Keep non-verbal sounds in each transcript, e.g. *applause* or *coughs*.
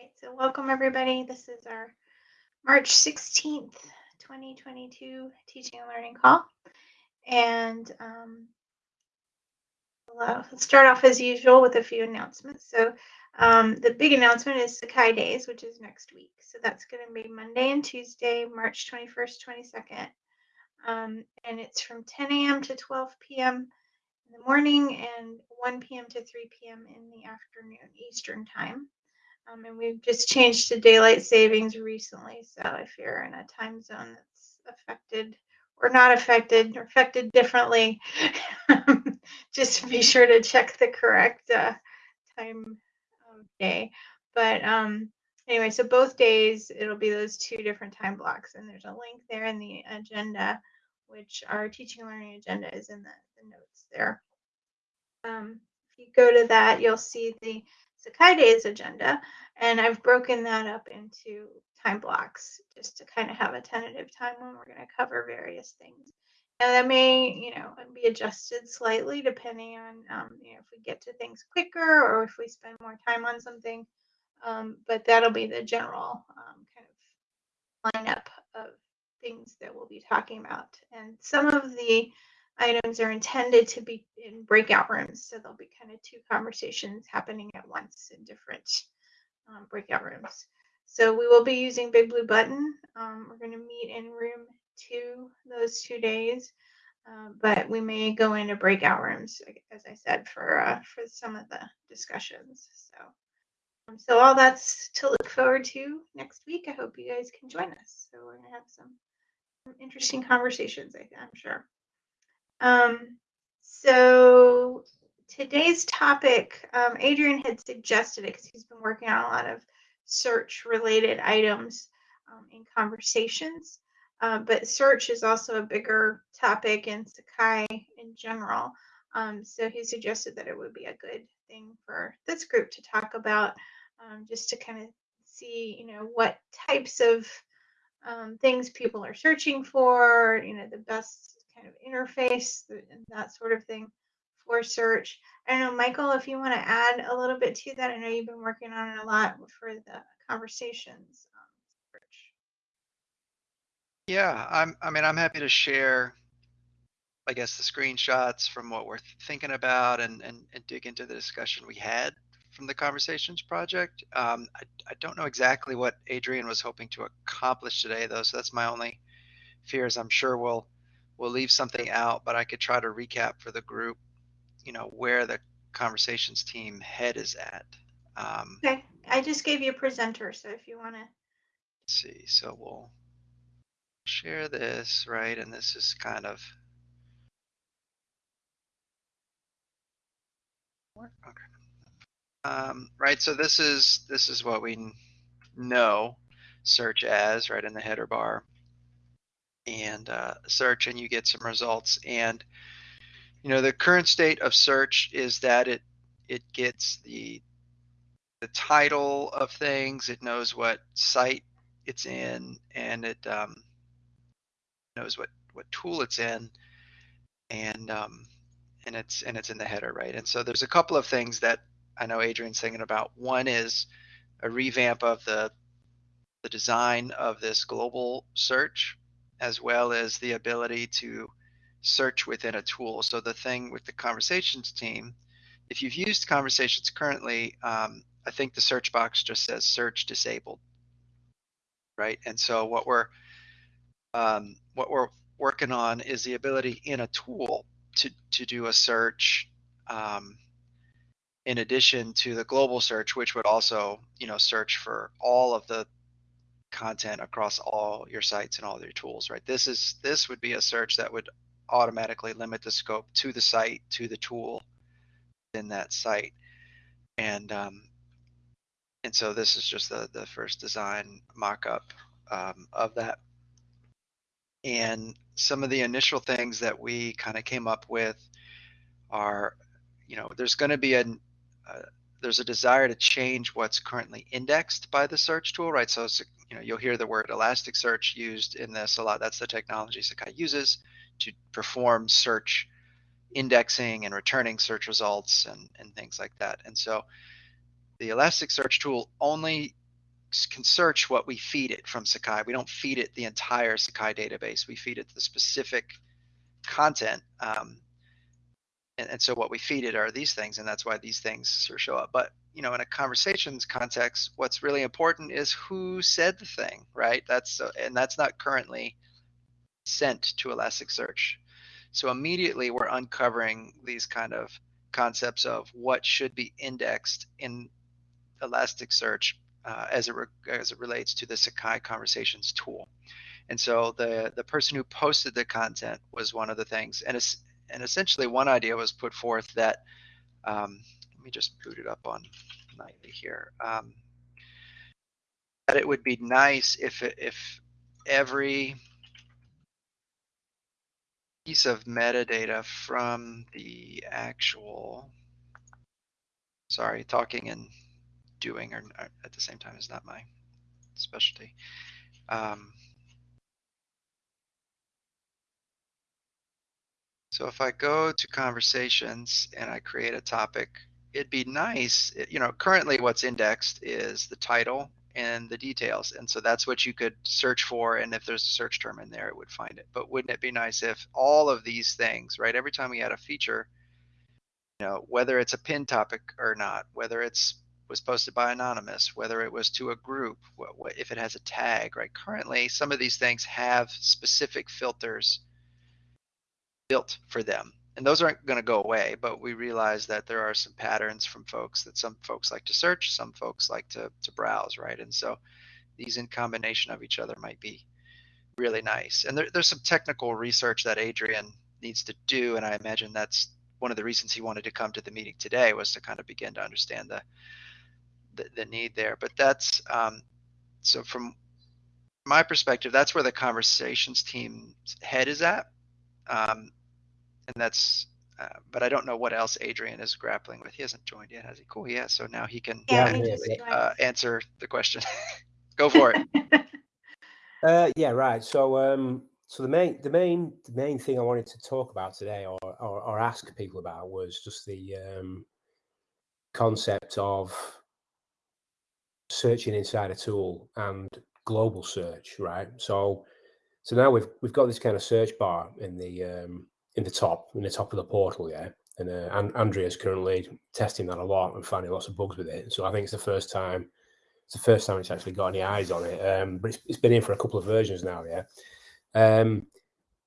right, so welcome everybody. This is our March 16th, 2022 teaching and learning call. And um, let's start off as usual with a few announcements. So um, the big announcement is Sakai Days, which is next week. So that's going to be Monday and Tuesday, March 21st, 22nd. Um, and it's from 10 a.m. to 12 p.m. in the morning and 1 p.m. to 3 p.m. in the afternoon Eastern time. Um, and we've just changed to daylight savings recently. So if you're in a time zone that's affected or not affected or affected differently, *laughs* just be sure to check the correct uh, time of day. But um, anyway, so both days it'll be those two different time blocks, and there's a link there in the agenda, which our teaching learning agenda is in the, the notes there. Um, if you go to that, you'll see the Sakai Days agenda, and I've broken that up into time blocks just to kind of have a tentative time when we're going to cover various things. And that may, you know, be adjusted slightly depending on, um, you know, if we get to things quicker or if we spend more time on something. Um, but that'll be the general um, kind of lineup of things that we'll be talking about. And some of the items are intended to be in breakout rooms. So there'll be kind of two conversations happening at once in different um, breakout rooms. So we will be using Big Blue Button. Um, we're going to meet in room two those two days, uh, but we may go into breakout rooms, as I said, for uh, for some of the discussions. So, um, so all that's to look forward to next week. I hope you guys can join us. So we're going to have some, interesting conversations. I'm sure. Um, so today's topic, um, Adrian had suggested it because he's been working on a lot of search related items um, in conversations. Uh, but search is also a bigger topic in Sakai in general. Um, so he suggested that it would be a good thing for this group to talk about um, just to kind of see, you know, what types of um, things people are searching for, you know, the best kind of interface and that sort of thing for search. I don't know, Michael, if you want to add a little bit to that. I know you've been working on it a lot for the conversations. Um, yeah, I'm. I mean, I'm happy to share. I guess the screenshots from what we're thinking about and, and, and dig into the discussion we had from the conversations project. Um, I, I don't know exactly what Adrian was hoping to accomplish today, though, so that's my only fears. I'm sure we'll we'll leave something out, but I could try to recap for the group, you know, where the conversations team head is at. Um, okay, I just gave you a presenter, so if you want to. see, so we'll share this, right? And this is kind of. Okay. Um, right, so this is this is what we know search as, right, in the header bar and uh, search and you get some results. And you know the current state of search is that it it gets the the title of things, it knows what site it's in, and it um, knows what what tool it's in, and um, and it's and it's in the header, right? And so there's a couple of things that I know Adrian's thinking about. One is a revamp of the the design of this global search as well as the ability to search within a tool. So the thing with the conversations team, if you've used conversations currently, um, I think the search box just says search disabled, right? And so what we're um, what we're working on is the ability in a tool to to do a search um, in addition to the global search, which would also you know search for all of the content across all your sites and all your tools, right? This is this would be a search that would automatically limit the scope to the site, to the tool in that site. And um, and so this is just the, the first design mock-up um, of that. And some of the initial things that we kind of came up with are, you know, there's going to be a, uh, there's a desire to change what's currently indexed by the search tool, right? So you know, you'll hear the word Elasticsearch used in this a lot. That's the technology Sakai uses to perform search indexing and returning search results and, and things like that. And so the Elasticsearch tool only can search what we feed it from Sakai. We don't feed it the entire Sakai database. We feed it the specific content. Um, and, and so what we feed it are these things, and that's why these things sort of show up. But you know, in a conversations context, what's really important is who said the thing, right? That's uh, and that's not currently sent to Elasticsearch. So immediately we're uncovering these kind of concepts of what should be indexed in Elasticsearch uh, as it re- as it relates to the Sakai Conversations tool. And so the the person who posted the content was one of the things, and es- and essentially one idea was put forth that um, let me just boot it up on Nightly here. Um, that it would be nice if if every piece of metadata from the actual sorry talking and doing are at the same time is not my specialty um, so if i go to conversations and i create a topic it'd be nice you know currently what's indexed is the title and the details. And so that's what you could search for and if there's a search term in there it would find it. But wouldn't it be nice if all of these things right every time we add a feature you know whether it's a pin topic or not whether it's was posted by anonymous whether it was to a group what, what, if it has a tag right? Currently some of these things have specific filters built for them. And those aren't going to go away but we realize that there are some patterns from folks that some folks like to search some folks like to, to browse right? And so these in combination of each other might be really nice. And there, there's some technical research that adrian needs to do and i imagine that's one of the reasons he wanted to come to the meeting today was to kind of begin to understand the the, the need there. But that's um, so from my perspective that's where the conversations team's head is at. Um, and that's uh, but i don't know what else adrian is grappling with he hasn't joined yet has he cool yeah so now he can Yeah, Yeah, we yeah, just yeah. joined. uh, answer the question *laughs* go for it *laughs* Uh, yeah, right. So, um, so the main, the main, the main thing I wanted to talk about today, or or, or ask people about, was just the um, concept of searching inside a tool and global search, right? So, so now we've we've got this kind of search bar in the um, in the top in the top of the portal, yeah. And uh, and Andrea's currently testing that a lot and finding lots of bugs with it. So I think it's the first time it's the first time it's actually got any eyes on it. Um, but it's, it's been in for a couple of versions now, yeah. Um,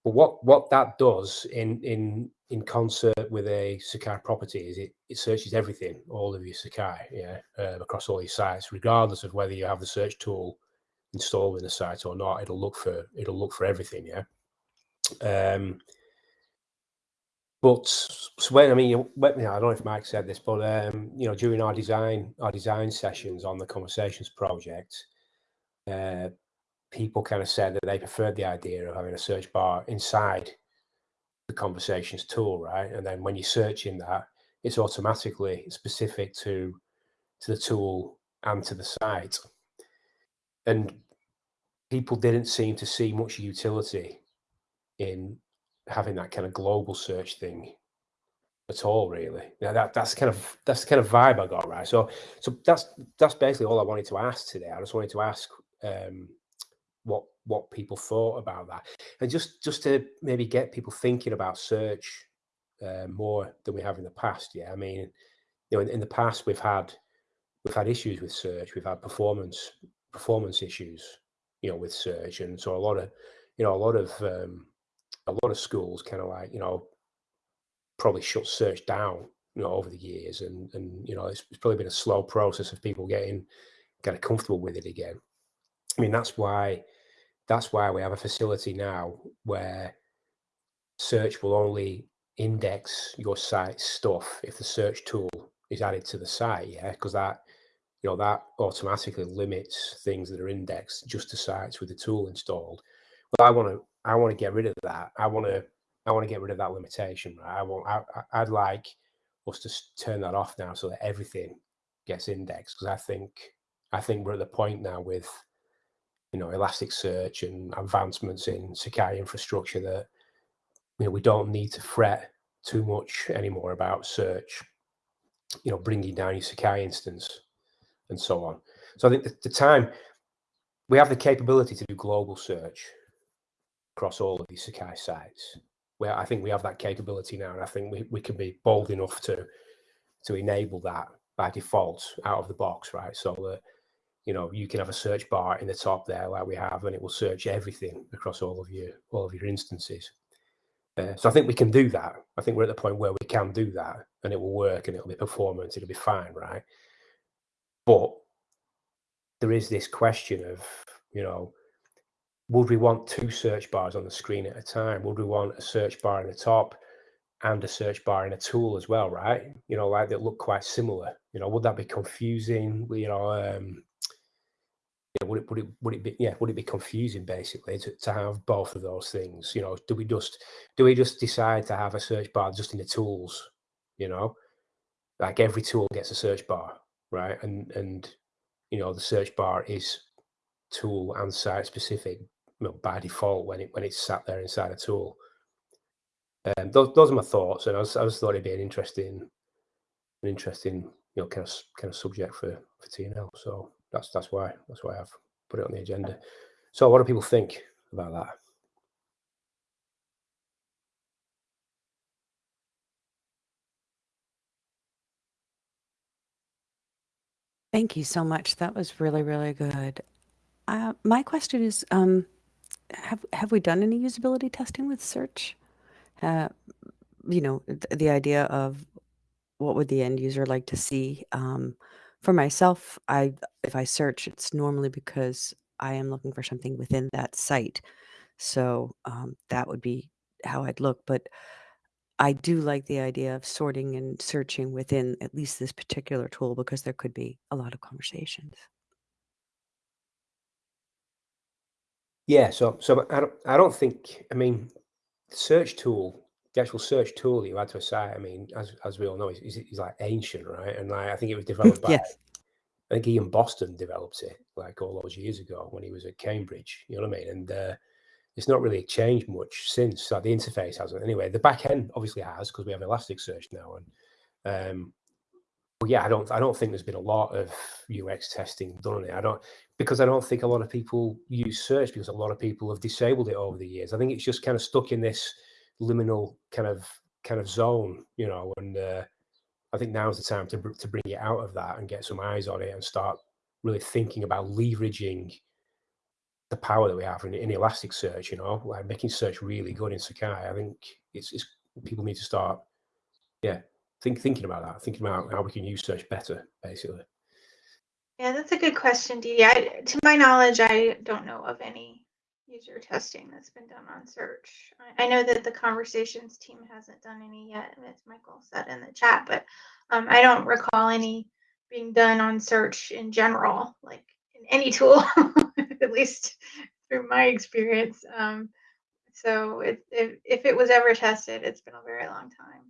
but what what that does in in in concert with a Sakai property is it it searches everything, all of your Sakai, yeah, uh, across all your sites, regardless of whether you have the search tool installed in the site or not. It'll look for it'll look for everything, yeah. Um, but when I mean, you, I don't know if Mike said this, but um, you know, during our design our design sessions on the conversations project, uh, people kind of said that they preferred the idea of having a search bar inside the conversations tool, right? And then when you search in that, it's automatically specific to to the tool and to the site. And people didn't seem to see much utility in having that kind of global search thing at all really. Now that that's kind of that's the kind of vibe i got right? So so that's that's basically all i wanted to ask today. I just wanted to ask um what what people thought about that. And just just to maybe get people thinking about search uh, more than we have in the past yeah? I mean you know in, in the past we've had we've had issues with search. We've had performance performance issues you know with search. And so a lot of you know a lot of um a lot of schools kind of like you know probably shut search down you know over the years and and you know it's, it's probably been a slow process of people getting kind of comfortable with it again. I mean that's why that's why we have a facility now where search will only index your site stuff if the search tool is added to the site yeah? Because that you know that automatically limits things that are indexed just to sites with the tool installed. But i want to i want to get rid of that. I want to i want to get rid of that limitation i want I- i'd like us to turn that off now so that everything gets indexed because i think i think we're at the point now with you know elasticsearch and advancements in sakai infrastructure that you know we don't need to fret too much anymore about search you know bringing down your sakai instance and so on. So I think the, the time we have the capability to do global search across all of these Sakai sites. Where I think we have that capability now, and I think we, we can be bold enough to to enable that by default out of the box, right? So that you know you can have a search bar in the top there like we have, and it will search everything across all of your all of your instances. Uh, so I think we can do that. I think we're at the point where we can do that, and it will work, and it'll be performance, it'll be fine, right? But there is this question of you know would we want two search bars on the screen at a time? Would we want a search bar in the top and a search bar in a tool as well, right? You know, like that look quite similar. You know, would that be confusing? You know, um, yeah, would it would it would it be yeah would it be confusing basically to, to have both of those things? You know, do we just do we just decide to have a search bar just in the tools? You know, like every tool gets a search bar, right? And and you know the search bar is tool and site specific you know, by default when it when it's sat there inside a tool. Um, those, those are my thoughts, and I, was, I just thought it'd be an interesting, an interesting, you know, kind of kind of subject for for TNL. So that's that's why that's why I've put it on the agenda. So, what do people think about that? Thank you so much. That was really, really good. Uh, my question is, um, have have we done any usability testing with search? Uh, you know, th- the idea of what would the end user like to see. Um, for myself, I if I search, it's normally because I am looking for something within that site. So um, that would be how I'd look. But I do like the idea of sorting and searching within at least this particular tool because there could be a lot of conversations. Yeah, so so I don't I don't think I mean search tool, the actual search tool you add to a site. I mean, as as we all know, is is, is like ancient, right? And like, I think it was developed by Yes. I think Ian Boston developed it like all those years ago when he was at Cambridge. You know what I mean? And uh, it's not really changed much since. So the interface hasn't. Anyway, the back end obviously has because we have Elasticsearch now. And um, but yeah, I don't. I don't think there's been a lot of UX testing done on it. I don't because I don't think a lot of people use search because a lot of people have disabled it over the years. I think it's just kind of stuck in this liminal kind of kind of zone, you know. And uh, I think now's the time to to bring it out of that and get some eyes on it and start really thinking about leveraging the power that we have in, in Elasticsearch. You know, like making search really good in Sakai. I think it's, it's people need to start, yeah, think thinking about that, thinking about how we can use search better, basically. Yeah, that's a good question, Dee. I, to my knowledge, I don't know of any user testing that's been done on search. I, I know that the conversations team hasn't done any yet, as Michael said in the chat, but um, I don't recall any being done on search in general, like in any tool, *laughs* at least through my experience. Um, so if if it was ever tested, it's been a very long time.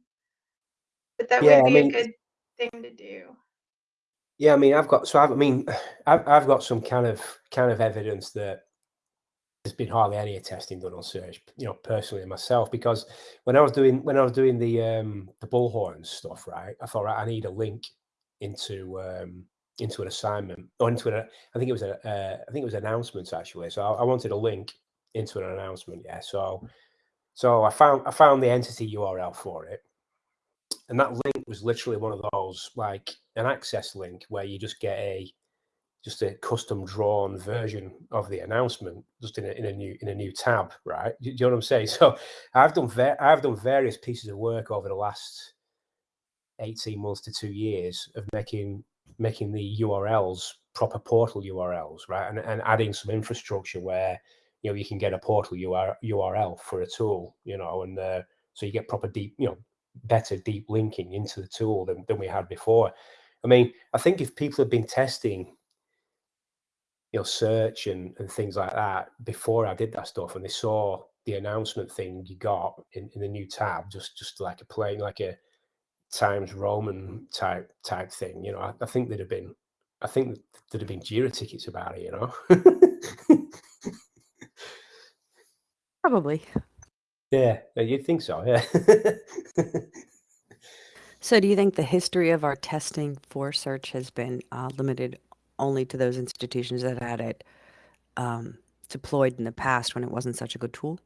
But that Yeah, would I be mean- a good thing to do. Yeah, I mean, I've got so I've, I mean, *sighs* I've I've got some kind of kind of evidence that there's been hardly any testing done on search, you know, personally myself, because when I was doing when I was doing the um the bullhorn stuff, right, I thought right, I need a link into um into an assignment or into an I think it was a uh, I think it was announcements actually. So I, I wanted a link into an announcement, yeah. So so I found I found the entity URL for it, and that link was literally one of those like an access link where you just get a just a custom drawn version of the announcement just in a, in a new in a new tab right? Do, you know what i'm saying? *laughs* So i've done ve- i've done various pieces of work over the last 18 months to two years of making making the urls proper portal urls right? And, and adding some infrastructure where you know you can get a portal UR, url for a tool you know and uh, so you get proper deep you know better deep linking into the tool than, than we had before. I mean, I think if people have been testing, you know, search and, and things like that before I did that stuff and they saw the announcement thing you got in, in the new tab, just just like a plain like a Times Roman type type thing, you know, I, I think there'd have been I think there'd have been Jira tickets about it, you know. *laughs* Probably. Yeah, you'd think so, yeah. *laughs* So, do you think the history of our testing for search has been uh, limited only to those institutions that had it um, deployed in the past when it wasn't such a good tool?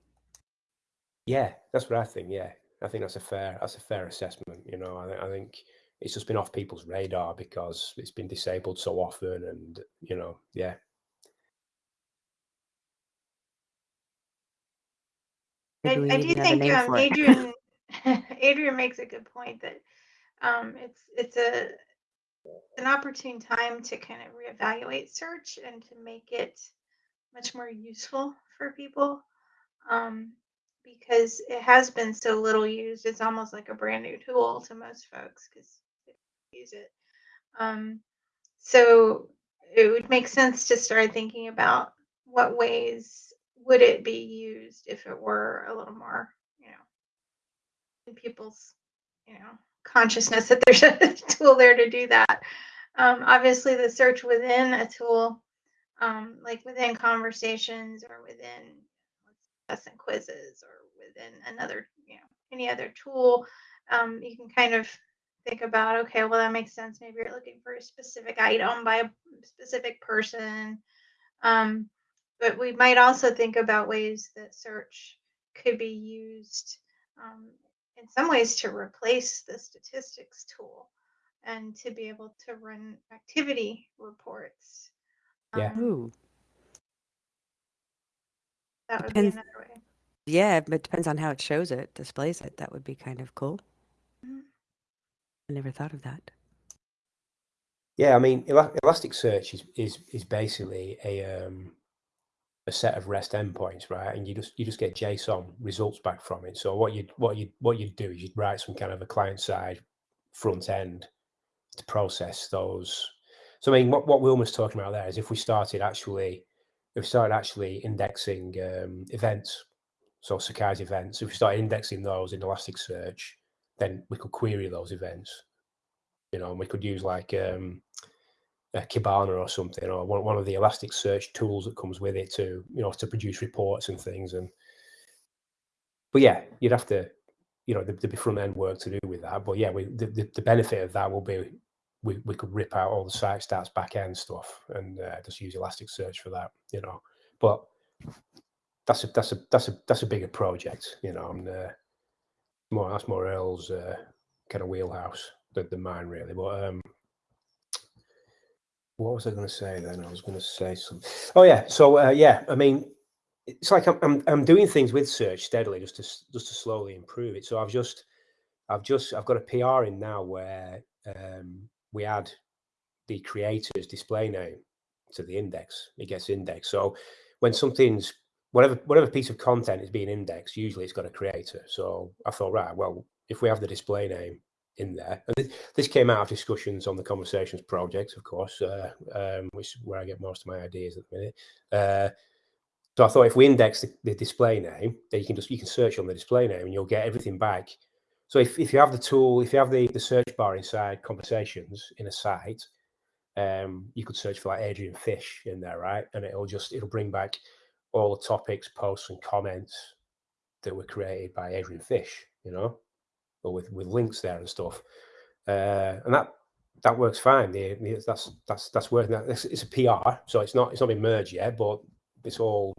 Yeah, that's what I think. Yeah, I think that's a fair that's a fair assessment. You know, I, I think it's just been off people's radar because it's been disabled so often, and you know, yeah, I, Maybe I do think um. Adrian *laughs* Adrian makes a good point that um, it's it's a an opportune time to kind of reevaluate search and to make it much more useful for people um, because it has been so little used. It's almost like a brand new tool to most folks because they use it. Um, so it would make sense to start thinking about what ways would it be used if it were a little more, you know, in people's, you know, consciousness that there's a *laughs* tool there to do that. Um, obviously, the search within a tool, um, like within conversations or within lesson quizzes or within another, you know, any other tool, um, you can kind of think about, okay, well, that makes sense. Maybe you're looking for a specific item by a specific person. Um, but we might also think about ways that search could be used um, in some ways to replace the statistics tool and to be able to run activity reports. Yeah. Um, Ooh, that would be another way. yeah, but it depends on how it shows it, displays it. That would be kind of cool. Mhm. I never thought of that. yeah. I mean, Ela- Elasticsearch is is is basically a um, a set of REST endpoints, right? And you just you just get JSON results back from it. So what you what you what you'd do is you'd write some kind of a client side front end to process those. So I mean, what what Wilma's talking about there is if we started actually if we started actually indexing um, events, so Sakai's events, if we started indexing those in Elasticsearch, then we could query those events. You know, and we could use like um, a Kibana or something, or one, one of the Elasticsearch tools that comes with it to, you know, to produce reports and things. And but yeah, you'd have to, you know, there'd be front end work to do with that. But yeah, we, the, the the benefit of that will be we, we could rip out all the site stats back end stuff and uh, just use Elasticsearch for that, you know. But that's a that's a that's a that's a bigger project, you know. And uh, more that's more Earl's uh, kind of wheelhouse than, than mine, really. But um, what was I going to say then? I was going to say something. Oh yeah, so uh, yeah, I mean, it's like I'm, I'm I'm doing things with search steadily just to just to slowly improve it. So I've just I've just I've got a PR in now where um, we add the creator's display name to the index. It gets indexed. So when something's whatever whatever piece of content is being indexed, usually it's got a creator. So I thought, right, well, if we have the display name in there, and thi- this came out of discussions on the Conversations project, of course, uh, um, which is where I get most of my ideas at the minute. Uh, so I thought if we index the, the display name, then you can just you can search on the display name and you'll get everything back. So if, if you have the tool, if you have the, the search bar inside conversations in a site, um, you could search for like Adrian Fish in there, right? And it'll just it'll bring back all the topics, posts, and comments that were created by Adrian Fish, you know, or with with links there and stuff. Uh, and that that works fine. That's that's that's working. It's, it's a PR, so it's not it's not been merged yet, but it's all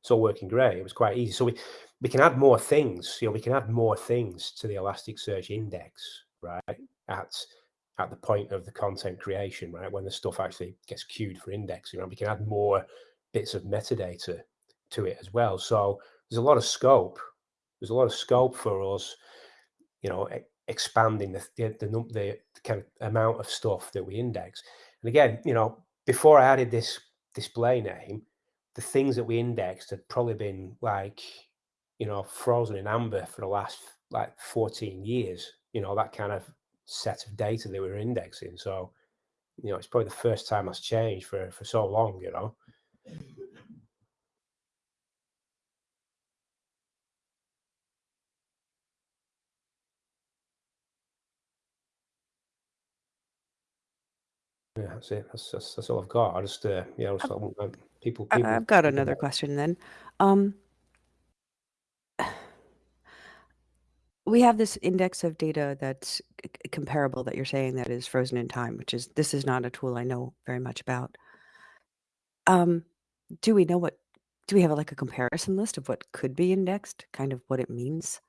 it's all working great. It was quite easy. So we we can add more things. You know, we can add more things to the Elasticsearch index, right? At at the point of the content creation, right? When the stuff actually gets queued for indexing, right? We can add more bits of metadata to it as well. So there's a lot of scope. There's a lot of scope for us, you know, expanding the the, the, the kind of amount of stuff that we index. And again, you know, before I added this display name, the things that we indexed had probably been like, you know, frozen in amber for the last like 14 years. You know, that kind of set of data that we were indexing. So, you know, it's probably the first time that's changed for for so long. You know. Yeah, that's it. That's, that's, that's all I've got. I just, uh, yeah, I just thought, well, um, people, I- people. I've got another about- question then. Um, we have this index of data that's c- c- comparable that you're saying that is frozen in time, which is this is not a tool I know very much about. Um, do we know what? Do we have like a comparison list of what could be indexed? Kind of what it means.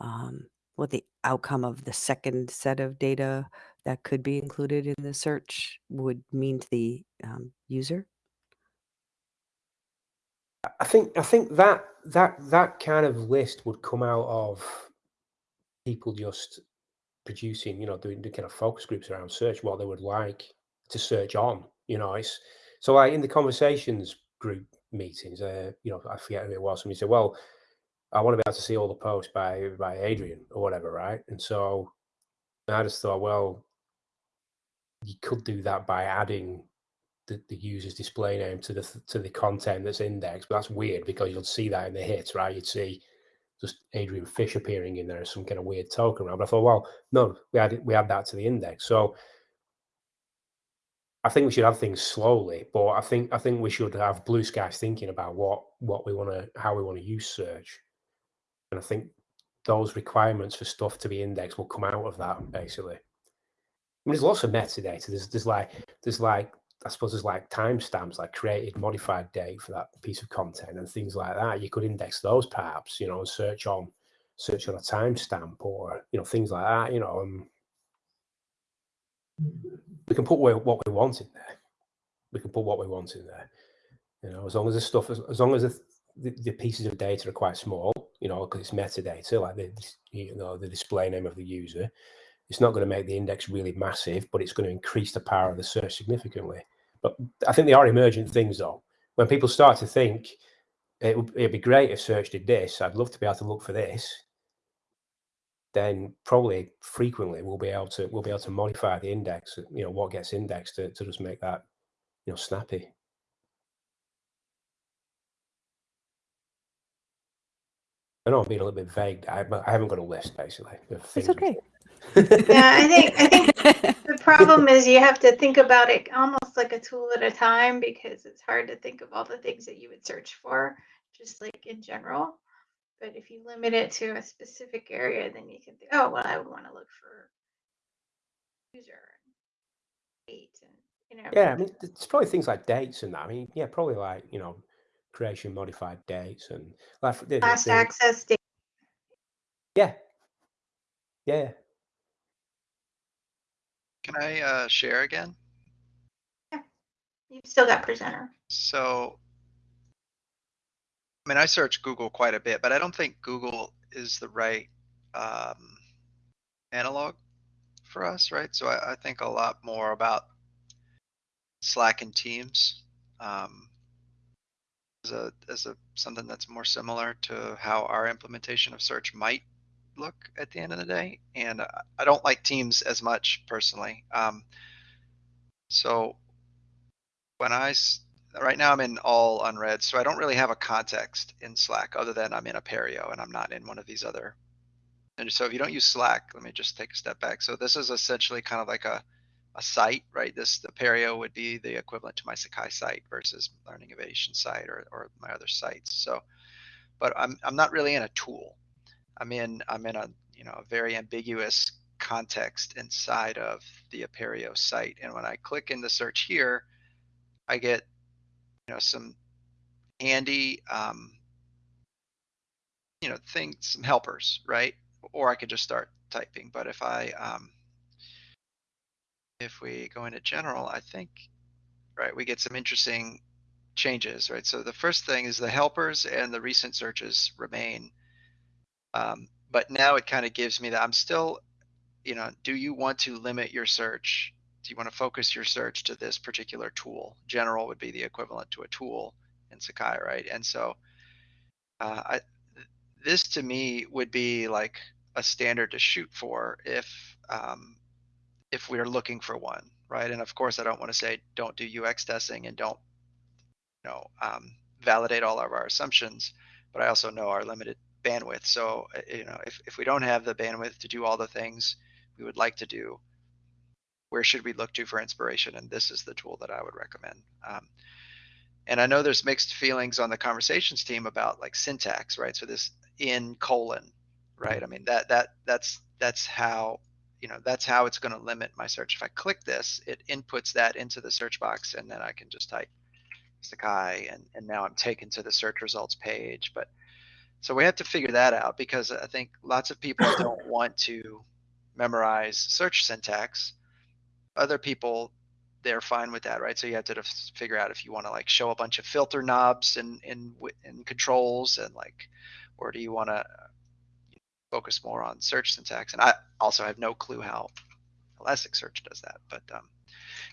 Um, what the outcome of the second set of data that could be included in the search would mean to the um, user. I think I think that that that kind of list would come out of people just producing, you know, doing the kind of focus groups around search, what they would like to search on. You know, it's so like in the conversations group meetings, uh, you know, I forget who it was. Somebody said, "Well, I want to be able to see all the posts by by Adrian or whatever, right?" And so I just thought, well, you could do that by adding the, the user's display name to the to the content that's indexed. But that's weird because you'll see that in the hits, right? You'd see just Adrian Fish appearing in there as some kind of weird token around. But I thought, well, no, we add we add that to the index. So I think we should have things slowly, but I think I think we should have blue skies thinking about what what we want to how we want to use search. And I think those requirements for stuff to be indexed will come out of that basically. Mean, there's lots of metadata. There's there's like there's like I suppose there's like timestamps, like created, modified date for that piece of content and things like that. You could index those perhaps, you know, and search on search on a timestamp or you know things like that. You know, um, we can put what we want in there. We can put what we want in there. You know, as long as the stuff, as, as long as the, the, the, pieces of data are quite small, you know, because it's metadata, like the you know the display name of the user, it's not going to make the index really massive, but it's going to increase the power of the search significantly. But I think they are emergent things, though. When people start to think it would it'd be great if search did this, I'd love to be able to look for this. Then probably frequently we'll be able to we'll be able to modify the index. You know what gets indexed to, to just make that you know snappy. I know I'm being a little bit vague, but I haven't got a list basically. It's okay yeah, I think I think *laughs* the problem is you have to think about it almost like a tool at a time because it's hard to think of all the things that you would search for, just like in general. But if you limit it to a specific area, then you can think, oh well, I would want to look for user and date and you know. Yeah, I mean, it's probably things like dates and that. I mean, yeah, probably like you know, creation modified dates and like last access date. Yeah. Yeah. Can I uh, share again? Yeah, you've still got presenter. So, I mean, I search Google quite a bit, but I don't think Google is the right um, analog for us, right? So I, I, think a lot more about Slack and Teams um, as a as a something that's more similar to how our implementation of search might look at the end of the day. And I don't like Teams as much personally. Um, so when I right now I'm in all unread, so I don't really have a context in Slack other than I'm in Apereo and I'm not in one of these other. And so if you don't use Slack, let me just take a step back. So this is essentially kind of like a a site, right? This Apereo would be the equivalent to my Sakai site versus Learning Ovation site or, or my other sites. So, but I'm I'm not really in a tool. I'm in I'm in a you know a very ambiguous context inside of the Apereo site. And when I click in the search here, I get you know some handy um, you know things, some helpers, right? Or I could just start typing. But if I um, if we go into general, I think right we get some interesting changes, right? So the first thing is the helpers and the recent searches remain um, but now it kind of gives me that I'm still, you know, do you want to limit your search? Do you want to focus your search to this particular tool? General would be the equivalent to a tool in Sakai, right? And so uh, I, this to me would be like a standard to shoot for if um, if we're looking for one, right? And of course, I don't want to say don't do UX testing and don't, you know, um, validate all of our assumptions, but I also know our limited bandwidth. So, uh, you know, if, if we don't have the bandwidth to do all the things we would like to do, where should we look to for inspiration? And this is the tool that I would recommend. Um, and I know there's mixed feelings on the conversations team about like syntax, right? So this in colon, right? I mean that that that's that's how you know that's how it's going to limit my search. If I click this, it inputs that into the search box, and then I can just type Sakai, and and now I'm taken to the search results page. But so we have to figure that out because I think lots of people *coughs* don't want to memorize search syntax. Other people they're fine with that, right? So you have to figure out if you want to like show a bunch of filter knobs and and and controls and like, or do you want to focus more on search syntax? And I also have no clue how Elasticsearch does that. But um,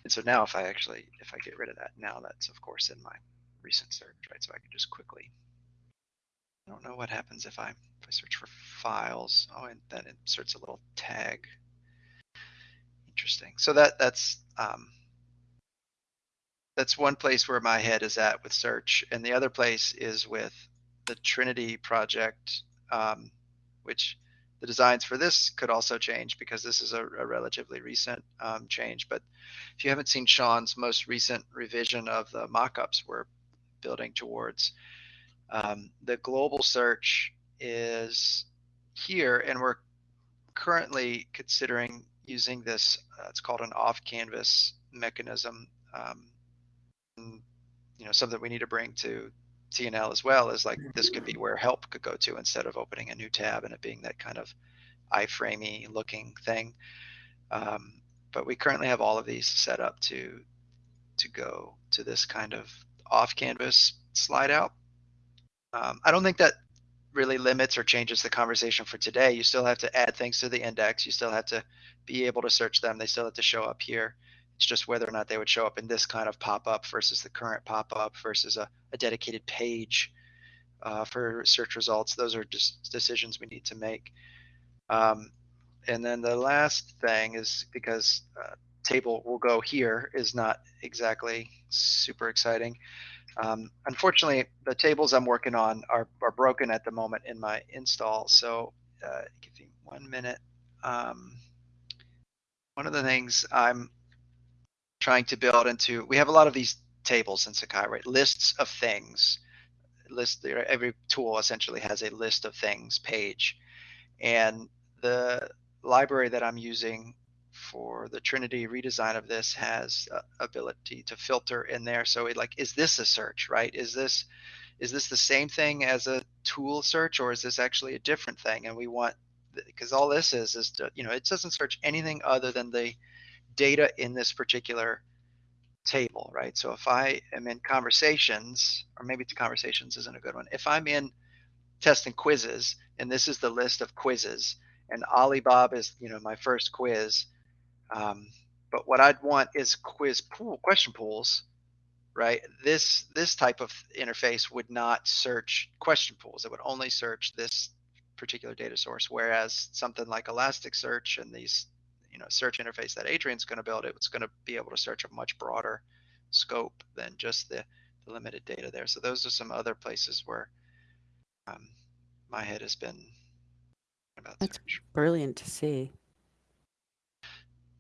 and so now if I actually if I get rid of that, now that's of course in my recent search, right? So I can just quickly. I don't know what happens if I if I search for files. Oh, and then it inserts a little tag. Interesting. So that that's um, that's one place where my head is at with search, and the other place is with the Trinity project, um, which the designs for this could also change because this is a, a relatively recent um, change. But if you haven't seen Sean's most recent revision of the mockups we're building towards, um, the global search is here, and we're currently considering using this. Uh, it's called an off-canvas mechanism. Um, you know, something we need to bring to TNL as well is like this could be where help could go to instead of opening a new tab and it being that kind of iframey looking thing. Um, but we currently have all of these set up to to go to this kind of off canvas slide out. Um, I don't think that really limits or changes the conversation for today. You still have to add things to the index. You still have to be able to search them. They still have to show up here. It's just whether or not they would show up in this kind of pop-up versus the current pop-up versus a, a dedicated page uh, for search results. Those are just decisions we need to make. Um, and then the last thing is because uh, table will go here is not exactly super exciting. Um, unfortunately, the tables I'm working on are, are broken at the moment in my install. So uh, give me one minute. Um, one of the things I'm trying to build into we have a lot of these tables in Sakai, right? Lists of things. List every tool essentially has a list of things page. And the library that I'm using for the Trinity redesign of this has ability to filter in there. So it like, is this a search, right? Is this is this the same thing as a tool search or is this actually a different thing? And we want because all this is is to, you know it doesn't search anything other than the data in this particular table, right? So if I am in conversations, or maybe conversations isn't a good one. If I'm in test and quizzes, and this is the list of quizzes, and Alibaba is, you know, my first quiz. Um, but what I'd want is quiz pool question pools, right? This this type of interface would not search question pools. It would only search this particular data source. Whereas something like Elasticsearch and these you know search interface that Adrian's going to build, it's going to be able to search a much broader scope than just the, the limited data there. So those are some other places where um, my head has been about That's search. brilliant to see.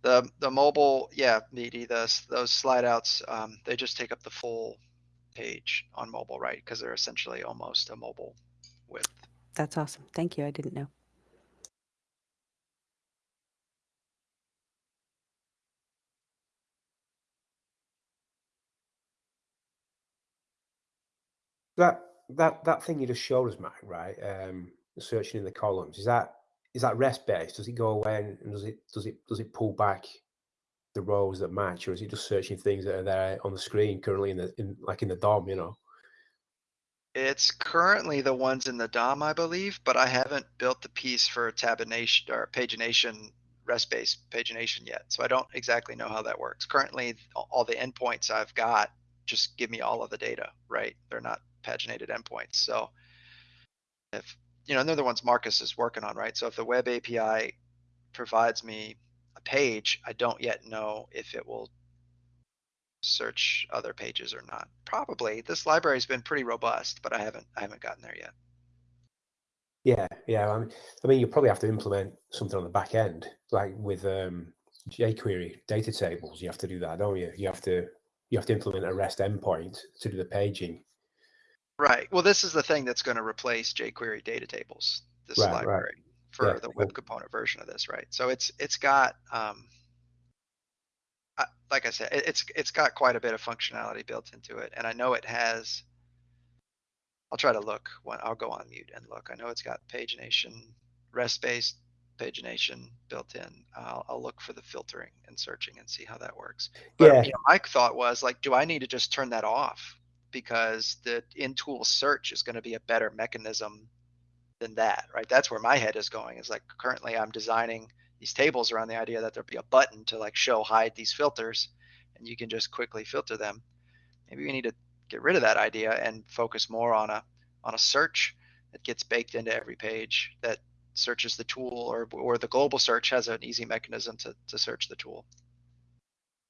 The the mobile, yeah, meaty. Those those slide outs, um, they just take up the full page on mobile, right? Because they're essentially almost a mobile width. That's awesome. Thank you. I didn't know. That that that thing you just showed us, Matt, right? Um, searching in the columns is that is that REST based? Does it go away and does it does it does it pull back the rows that match, or is it just searching things that are there on the screen currently in the in like in the DOM? You know. It's currently the ones in the DOM, I believe, but I haven't built the piece for tabination or pagination REST-based pagination yet. So I don't exactly know how that works. Currently, all the endpoints I've got just give me all of the data, right? They're not paginated endpoints. So you know, they're the ones Marcus is working on, right? So if the web API provides me a page, I don't yet know if it will search other pages or not. Probably. This library's been pretty robust, but I haven't I haven't gotten there yet. Yeah, yeah. I mean, I mean, you probably have to implement something on the back end, like with um, jQuery data tables. You have to do that, don't you? You have to you have to implement a REST endpoint to do the paging. Right. Well, this is the thing that's going to replace jQuery data tables. This Right, right. library. for Yeah, the web component version of this, right? So it's it's got um, I, like I said, it, it's it's got quite a bit of functionality built into it, and I know it has. I'll try to look when I'll go on mute and look. I know it's got pagination, REST-based pagination built in. I'll, I'll look for the filtering and searching and see how that works. But Yeah. you know, my thought was like, do I need to just turn that off because the in-tool search is going to be a better mechanism than that, right? That's where my head is going. Is like currently I'm designing these tables around the idea that there'll be a button to like show hide these filters, and you can just quickly filter them. Maybe we need to get rid of that idea and focus more on a on a search that gets baked into every page that searches the tool or or the global search has an easy mechanism to, to search the tool.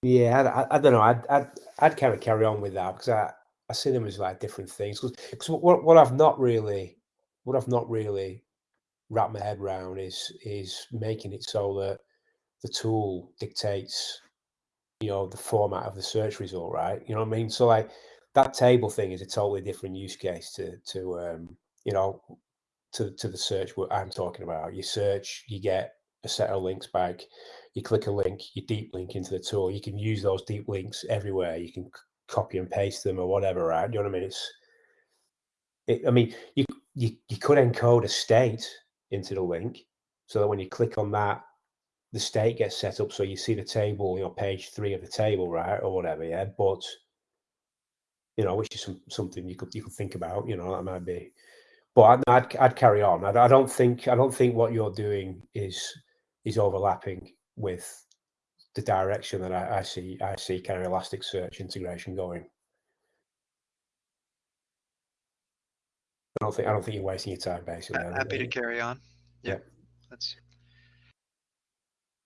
Yeah, I, I, don't know. I'd, I'd, I'd kind of carry on with that because I, I see them as like different things. Because what, what I've not really, what I've not really wrapped my head around is is making it so that the tool dictates, you know, the format of the search result, right? You know what I mean? So like that table thing is a totally different use case to to um, you know, to to the search what I'm talking about. You search, you get a set of links back. You click a link, you deep link into the tool. You can use those deep links everywhere. You can copy and paste them or whatever, right? You know what I mean? It's, it, I mean, you you you could encode a state into the link so that when you click on that, the state gets set up so you see the table, you know, page three of the table, right, or whatever. Yeah, but you know, which is some, something you could you could think about. You know, that might be but I'd, I'd, I'd carry on. I, I don't think I don't think what you're doing is is overlapping with the direction that I, I see I see kind of Elasticsearch integration going. I don't think I don't think you're wasting your time basically. I Happy to carry on. Yeah, Yeah. that's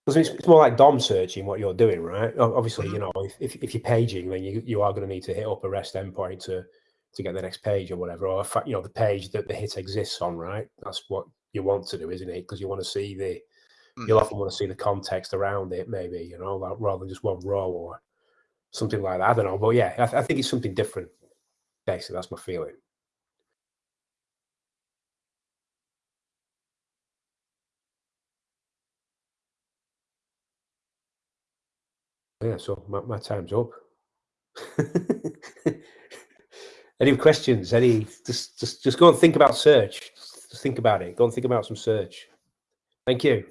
Because it's, it's more like DOM searching what you're doing, right? Obviously, you Mhm. know, if, if, if you're paging, then you, you are going to need to hit up a REST endpoint to to get the next page or whatever, or you know, the page that the hit exists on, right? That's what you want to do, isn't it? Because you want to see the you'll Mhm. often want to see the context around it, maybe, you know, like, rather than just one row or something like that. I don't know, but yeah, I, th- I think it's something different. Basically, that's my feeling. Yeah, so my, my time's up. *laughs* any questions? Any just just just go and think about search. Just think about it. Go and think about some search. Thank you.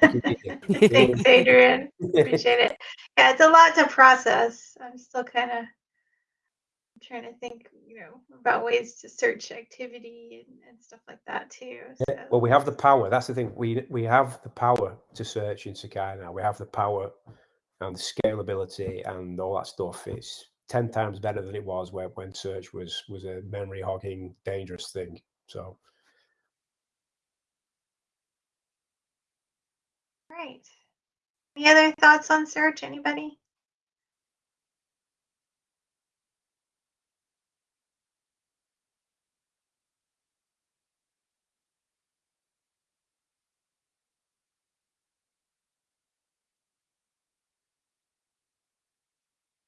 Thank you, Vicky. Thanks, Adrian. *laughs* Appreciate it. Yeah, it's a lot to process. I'm still kind of trying to think, you know, about ways to search activity and, and stuff like that too. So Well, we have the power. That's the thing. We we have the power to search in Sakai now. We have the power and the scalability and all that stuff. It's ten times better than it was when when search was was a memory hogging dangerous thing. So Right. Any other thoughts on search? Anybody?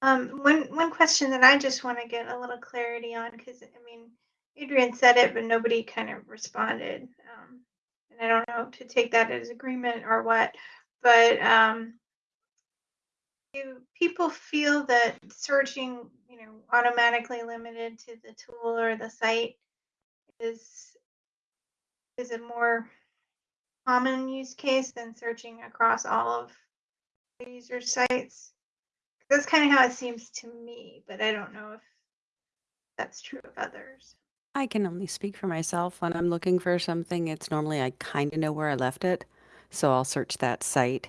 Um, one one question that I just want to get a little clarity on, because I mean, Adrian said it, but nobody kind of responded. Um, and I don't know to take that as agreement or what, but um, do people feel that searching, you know, automatically limited to the tool or the site is is a more common use case than searching across all of the user sites? That's kind of how it seems to me, but I don't know if that's true of others. I can only speak for myself. When I'm looking for something, it's normally I kind of know where I left it. So I'll search that site.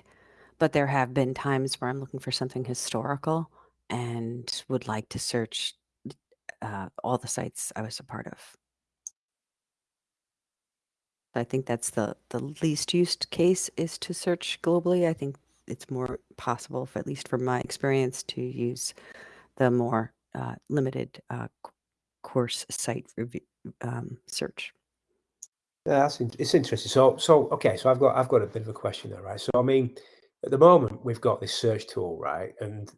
But there have been times where I'm looking for something historical and would like to search uh, all the sites I was a part of. I think that's the, the least used case is to search globally. I think it's more possible, for, at least from my experience, to use the more uh, limited uh, course site review, um, search. Yeah, that's in, it's interesting. So, so okay, so I've got I've got a bit of a question there, right? So, I mean, at the moment we've got this search tool, right? And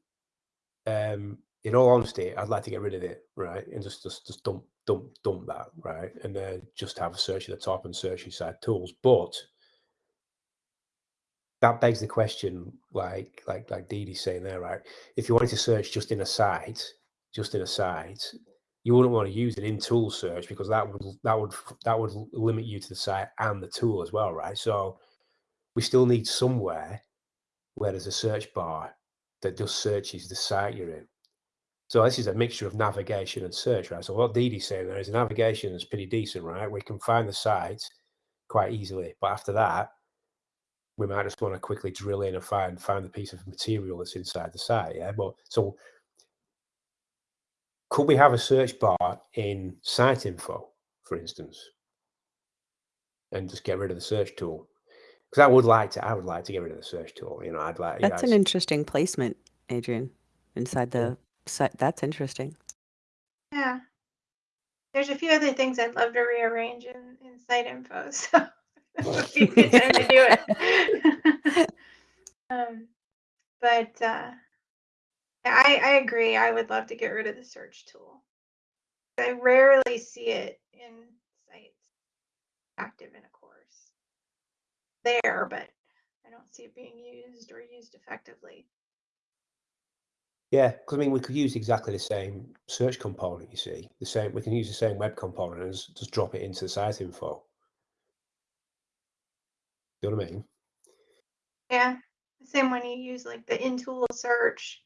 um, in all honesty, I'd like to get rid of it, right, and just just just dump dump dump that, right, and then just have a search at the top and search inside tools. But that begs the question, like like like Dee's saying there, right? If you wanted to search just in a site, just in a site, you wouldn't want to use it in tool search because that would that would that would limit you to the site and the tool as well, right? So we still need somewhere where there's a search bar that just searches the site you're in. So this is a mixture of navigation and search, right? So what Dee's saying there is navigation is pretty decent, right? We can find the sites quite easily, but after that, we might just want to quickly drill in and find find the piece of material that's inside the site. Yeah, but so could we have a search bar in site info, for instance, and just get rid of the search tool? Because I would like to, I would like to get rid of the search tool. You know, I'd like. That's an interesting placement, Adrian, inside the site. That's interesting. Yeah. There's a few other things I'd love to rearrange in, in site info. *laughs* So would be a good time to do it. *laughs* um, but uh, I, I agree. I would love to get rid of the search tool. I rarely see it in sites active in a course. There, but I don't see it being used or used effectively. Yeah, because I mean, we could use exactly the same search component. You see, the same. We can use the same web component and just drop it into the site info. You know what I mean? Yeah, the same when you use like the in tool search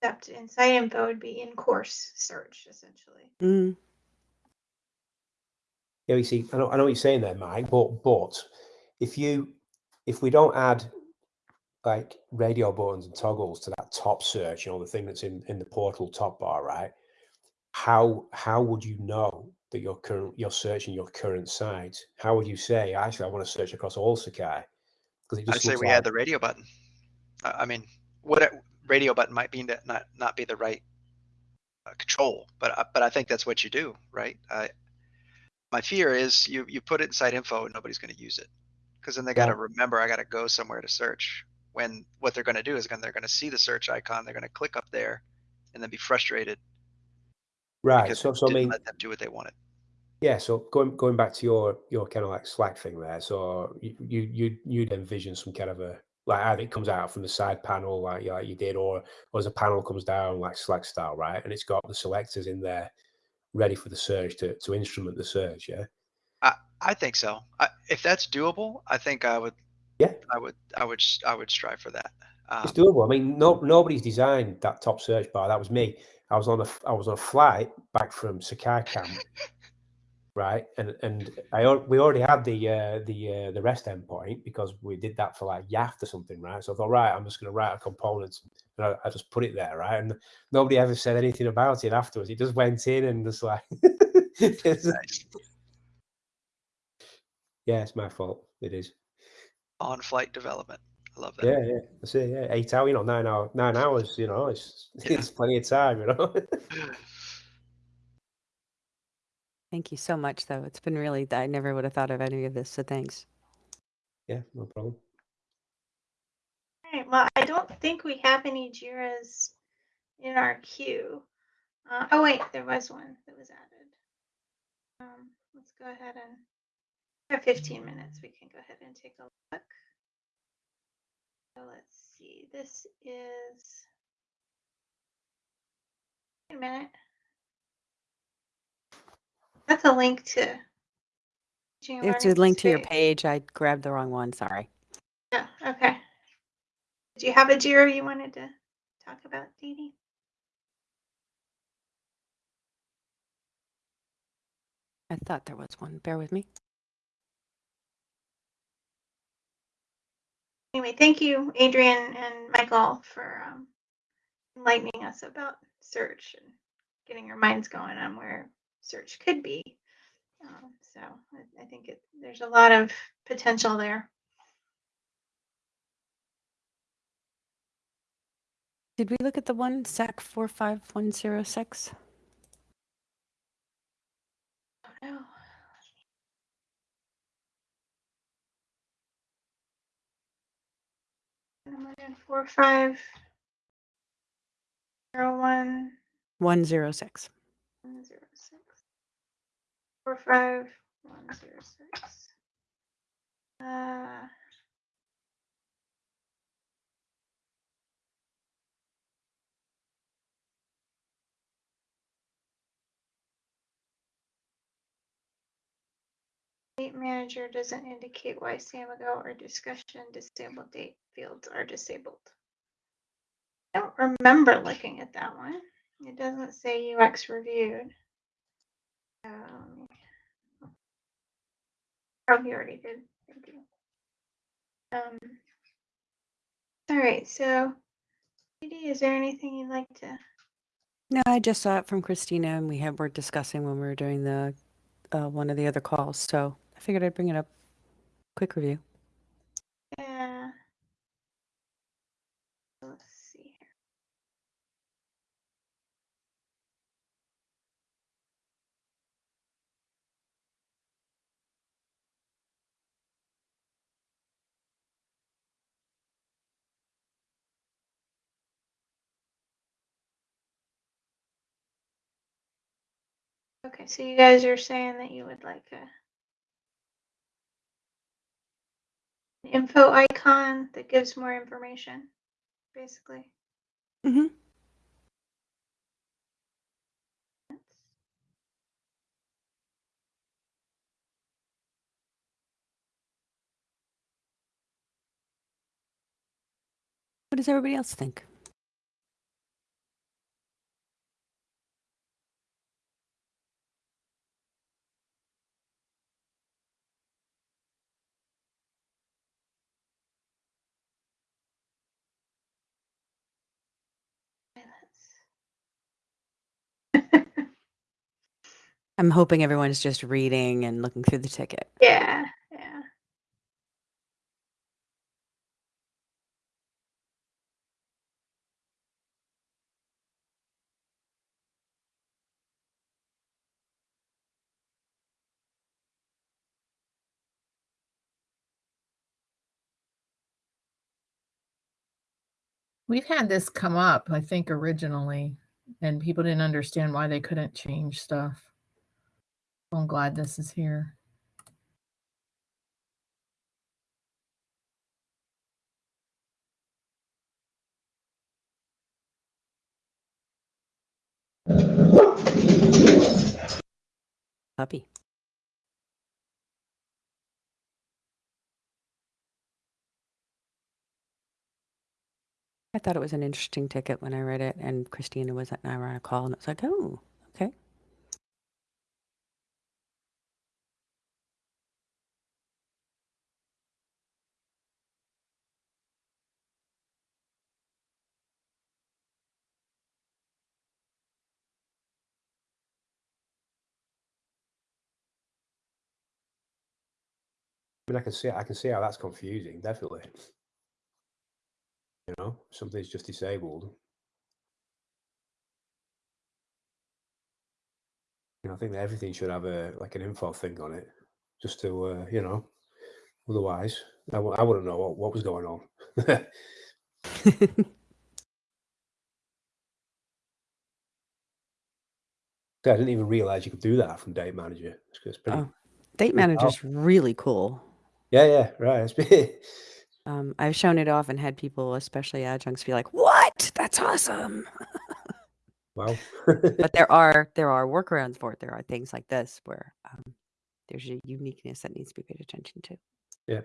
except in site info would be in course search essentially. Mm. Yeah, you see, I know, I know what you're saying there, Mike, but but if you if we don't add like radio buttons and toggles to that top search, you know, the thing that's in in the portal top bar, right? How how would you know that you're current you're searching your current site? How would you say actually I want to search across all Sakai? Because I'd say we like... the radio button. I mean, what radio button might be not not be the right uh, control, but uh, but I think that's what you do, right? I, my fear is you you put it inside info and nobody's going to use it because then they got to remember I got to go somewhere to search. When what they're going to do is they're going to see the search icon, they're going to click up there, and then be frustrated. Right. So so I mean, let them do what they wanted. Yeah. So going going back to your your kind of like Slack thing there. So you you you'd envision some kind of a like either it comes out from the side panel like, like you did, or, or as a panel comes down like Slack style, right? And it's got the selectors in there ready for the surge to, to instrument the surge, yeah? I, I think so. I, if that's doable, I think I would. Yeah, I would. I would. I would strive for that. Um, it's doable. I mean, no, nobody's designed that top search bar. That was me. I was on a I was on a flight back from Sakai camp right? And and I we already had the uh, the uh, the rest endpoint because we did that for like Yaft or something, right? So I thought, right, I'm just going to write a component, and I, I, just put it there, right? And nobody ever said anything about it afterwards. It just went in and just like, *laughs* yeah, it's my fault. It is on flight development. I love that. Yeah, yeah. I say yeah, eight hours, you know, nine hours, nine hours. You know, it's yeah. *laughs* it's plenty of time, you know. *laughs* Thank you so much, though. It's been really, I never would have thought of any of this, so thanks. Yeah, no problem. All right. Well, I don't think we have any JIRAs in our queue. Uh, oh, wait, there was one that was added. Um, let's go ahead and have 15 minutes. We can go ahead and take a look. So let's see. This is. Wait a minute. That's a link to. It's a link to your page. I grabbed the wrong one. Sorry. Yeah. Okay. Did you have a Jira you wanted to talk about, Dee Dee? I thought there was one. Bear with me. Anyway, thank you, Adrian and Michael, for um, enlightening us about search and getting our minds going on where search could be. Um, so I, I think it, there's a lot of potential there. Did we look at the one SAK 45106? Oh, no. Four five zero one 106. one zero six four five one zero six. Uh, Date manager doesn't indicate why Samigo or discussion disabled date fields are disabled. I don't remember looking at that one. It doesn't say UX reviewed. Um, oh, he already did. Thank you. Um, all right, so, Edie, is there anything you'd like to? No, I just saw it from Christina, and we had were discussing when we were doing the uh, one of the other calls. So I figured I'd bring it up. Quick review. Yeah. Let's see here. Okay, so you guys are saying that you would like a info icon that gives more information, basically. Mm-hmm. What does everybody else think? I'm hoping everyone's just reading and looking through the ticket. yeah, yeah. We've had this come up, I think, originally, and people didn't understand why they couldn't change stuff. I'm glad this is here. Puppy. I thought it was an interesting ticket when I read it, and Christina was at a call, and it's like, oh, okay. I mean, I can see I can see how that's confusing. Definitely. You know, something's just disabled. You know, I think that everything should have a like an info thing on it, just to uh, you know. Otherwise, I w- I wouldn't know what, what was going on. *laughs* *laughs* I didn't even realize you could do that from Date Manager. It's, it's pretty. Oh, Date pretty manager's really cool. Yeah, yeah, right. Um, I've shown it off and had people, especially adjuncts, be like, "What? That's awesome!" wow. *laughs* but *laughs* there are there are workarounds for it. There are things like this where um, there's a uniqueness that needs to be paid attention to. yeah.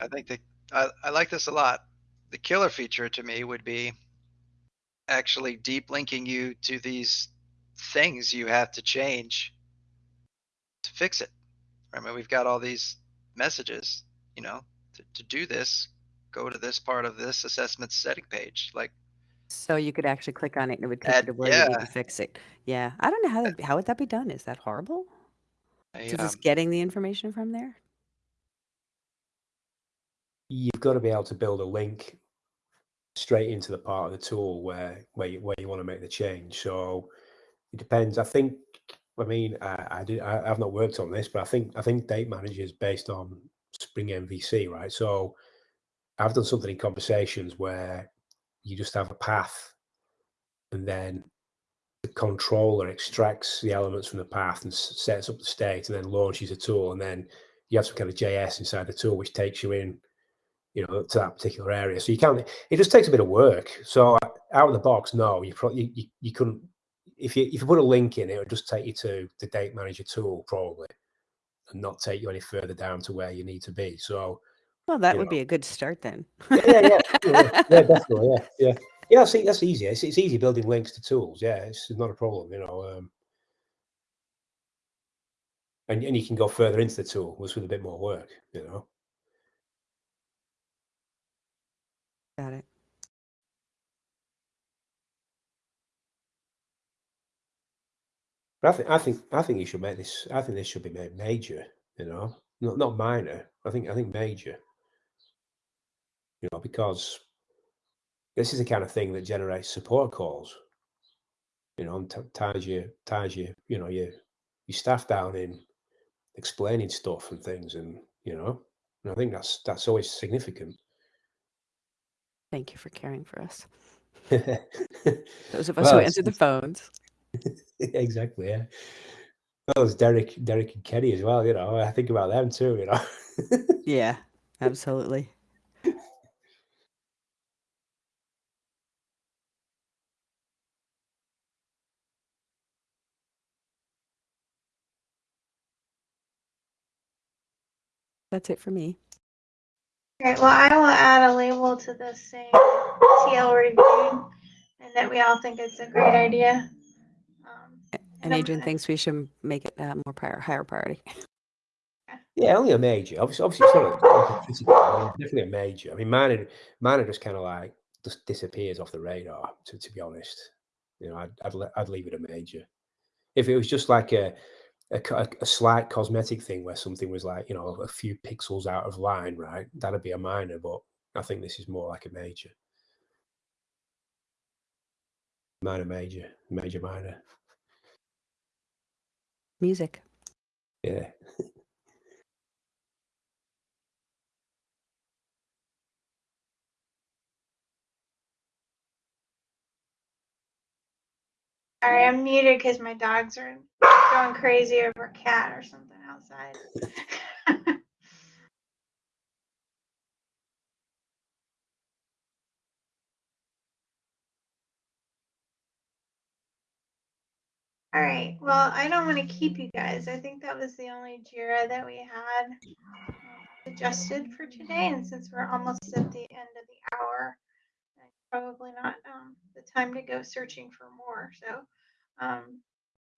I think the I, I like this a lot. The killer feature to me would be actually deep linking you to these things you have to change to fix it. I mean, we've got all these messages, you know, to, to do this, go to this part of this assessment setting page. Like, So you could actually click on it and it would take you to where you need to fix it. Yeah, I don't know how that, how would that be done. Is that horrible? I, To um, just getting the information from there? you've got to be able to build a link straight into the part of the tool where where you, where you want to make the change. So it depends. I think I mean, I, I did. I, I've not worked on this, but I think I think date manager is based on Spring MVC, right? So I've done something in conversations where you just have a path, and then the controller extracts the elements from the path and sets up the state, and then launches a tool, and then you have some kind of JS inside the tool which takes you in, you know, to that particular area. So you can't. It just takes a bit of work. So out of the box, no, you probably you, you couldn't. If you if you put a link in, it would just take you to the date manager tool probably, and not take you any further down to where you need to be. So Well, that would know. be a good start then. yeah, yeah, yeah, *laughs* yeah, definitely, yeah, yeah, yeah. That's e- that's easy. It's, it's easy building links to tools. Yeah, it's not a problem, you know. Um, and and you can go further into the tool with a bit more work, you know. Got. But I think I think I think you should make this. I think this should be made major, you know, not not minor. I think I think major. You know, because this is the kind of thing that generates support calls. You know, and ties you ties you you know your your staff down in explaining stuff and things, and you know, and I think that's that's always significant. Thank you for caring for us. *laughs* Those of us who answer the phones. *laughs* exactly, yeah. Well, there's Derek, Derek and Kenny as well. You know, I think about them too. You know. *laughs* Yeah, absolutely. That's it for me. Great. Well, I will add a label to this saying TL reviewed, and that we all think it's a great idea. Um, And I'm Adrian thinks we should make it uh, more prior, higher priority. *laughs* Yeah, only a major. Obviously, obviously it's not a, like a critical, definitely a major. I mean, mine, are- mine just kind of like just disappears off the radar. To, to be honest, you know, I'd I'd, le- I'd leave it a major. If it was just like a, a a slight cosmetic thing where something was like you know a few pixels out of line, right? That'd be a minor. But I think this is more like a major. Minor, major, major, minor. Music. Yeah. *laughs* Sorry, I'm muted because my dogs are going crazy over a cat or something outside. *laughs* All right. Well, I don't want to keep you guys. I think that was the only JIRA that we had um, adjusted for today. And since we're almost at the end of the hour, probably not um, the time to go searching for more. So um,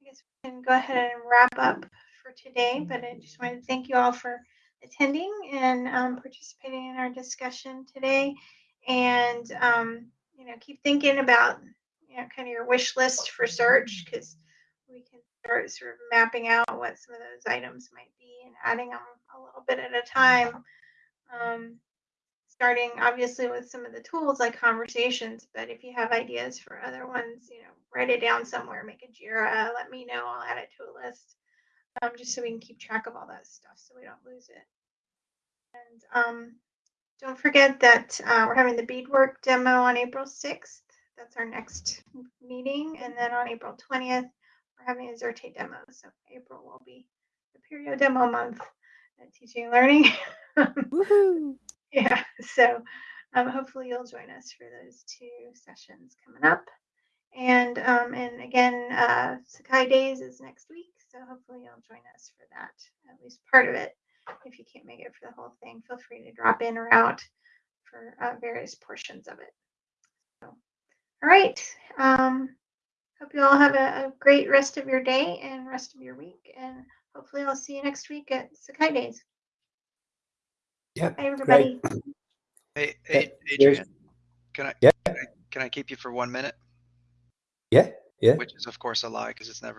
I guess we can go ahead and wrap up for today. But I just wanted to thank you all for attending and um, participating in our discussion today. And um, you know, keep thinking about you know kind of your wish list for search because we can start sort of mapping out what some of those items might be and adding them a little bit at a time. Um, starting obviously with some of the tools like conversations, but if you have ideas for other ones, you know, write it down somewhere, make a JIRA, let me know, I'll add it to a list, um, just so we can keep track of all that stuff so we don't lose it. And um, don't forget that uh, we're having the beadwork demo on April 6th. That's our next meeting. And then on April 20th, we're having a Xerte demo. So April will be the period demo month at teaching and learning. *laughs* Woohoo! Yeah. *laughs* So um, hopefully you'll join us for those two sessions coming up. And um, and again, uh, Sakai Days is next week. So hopefully you'll join us for that, at least part of it. If you can't make it for the whole thing, feel free to drop in or out for uh, various portions of it. So, all right. Um, hope you all have a, a great rest of your day and rest of your week. And hopefully I'll see you next week at Sakai Days. Yeah. Bye, everybody. Hey, hey, Adrian, can I, Yeah. can I, can I keep you for one minute? Yeah. Yeah. Which is of course a lie because it's never